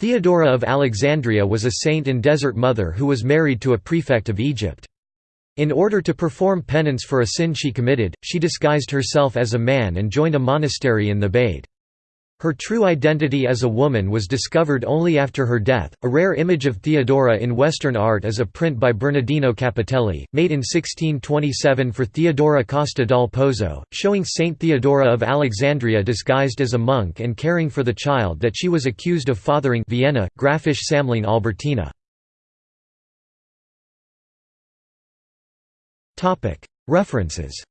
Theodora of Alexandria was a saint and desert mother who was married to a prefect of Egypt. In order to perform penance for a sin she committed, she disguised herself as a man and joined a monastery in the Thebaid. Her true identity as a woman was discovered only after her death. A rare image of Theodora in Western art is a print by Bernardino Capitelli, made in 1627 for Theodora Costa dal Pozzo, showing Saint Theodora of Alexandria disguised as a monk and caring for the child that she was accused of fathering Vienna, Grafische Sammlung Albertina. Topic References